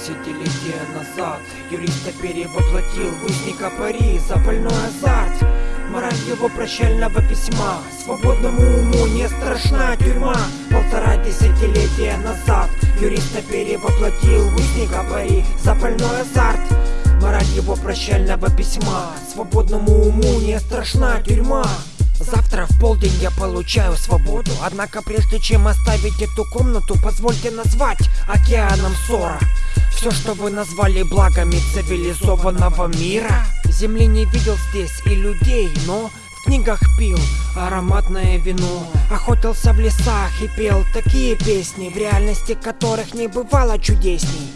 десятилетия назад Юриста перевоплотил в узника пари за больной азарт. Мораль его прощального письма. Свободному уму не страшна тюрьма. Полтора десятилетия назад Юриста перевоплотил в узника пари за больной азарт. Мораль его прощального письма. Свободному уму не страшна тюрьма Завтра в полдень я получаю свободу. Однако прежде чем оставить эту комнату Позвольте назвать океаном ссора. Все, что вы назвали благами цивилизованного мира. Земли не видел здесь и людей, но в книгах пил ароматное вино. Охотился в лесах и пел такие песни В реальности которых не бывало чудесней.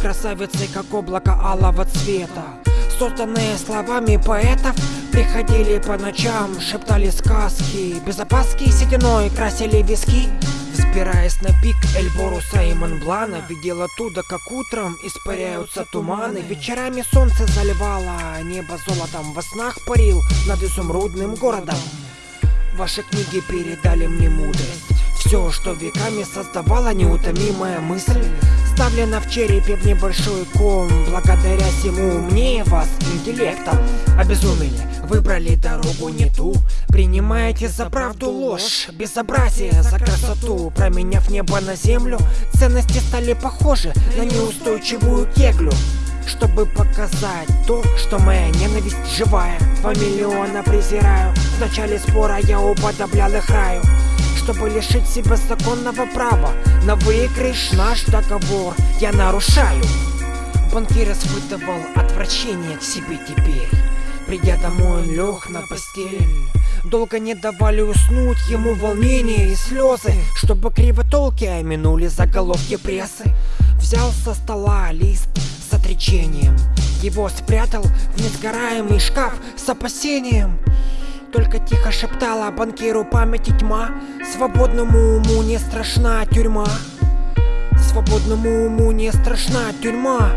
Красавицы, как облако алого цвета Созданные словами поэтов Приходили по ночам, шептали сказки. Без опаски сединой красили виски. Взбираясь на пик Эльборуса и Монблана Видел оттуда, как утром испаряются туманы. Вечерами солнце заливало, небо золотом Во снах парил над изумрудным городом. Ваши книги передали мне мудрость. Все, что веками создавала неутомимая мысль Вставлена в черепе в небольшой ком. Благодаря всему умнее вас интеллектом Обезумели, выбрали дорогу не ту. Принимаете за правду ложь Безобразие за красоту. Променяв небо на землю Ценности стали похожи на неустойчивую кеглю. Чтобы показать то, что моя ненависть живая. Два миллиона презираю. В начале спора я уподоблял их раю чтобы лишить себя законного права. На выигрыш наш договор я нарушаю. Банкир испытывал отвращение к себе теперь. Придя домой, он лег на постель. Долго не давали уснуть ему волнение и слезы Чтобы кривотолки минули заголовки прессы. Взял со стола лист с отречением. Его спрятал в несгораемый шкаф с опасением только тихо шептала банкиру памяти тьма. Свободному уму не страшна тюрьма. Свободному уму не страшна тюрьма.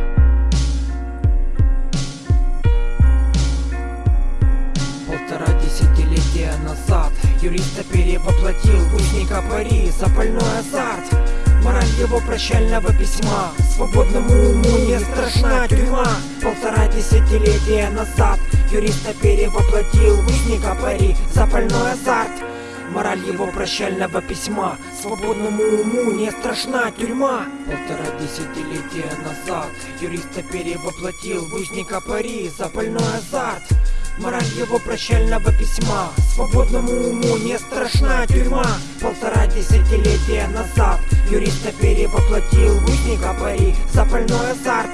Полтора десятилетия назад Юриста перевоплотил узника пари Запальной азарт Мораль его прощального письма. Свободному уму не страшна тюрьма. Полтора десятилетия назад Юриста перевоплотил в узника пари Запальной азарт. Мораль его прощального письма. Свободному уму не страшна тюрьма. Полтора десятилетия назад Юриста перевоплотил в узника пари Запальной азарт. Мораль его прощального письма. Свободному уму не страшна тюрьма. Полтора десятилетия назад Юриста перевоплотил в узника пари Запальной азарт.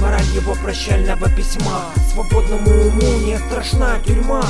Мораль его прощального письма. Свободному уму не страшна тюрьма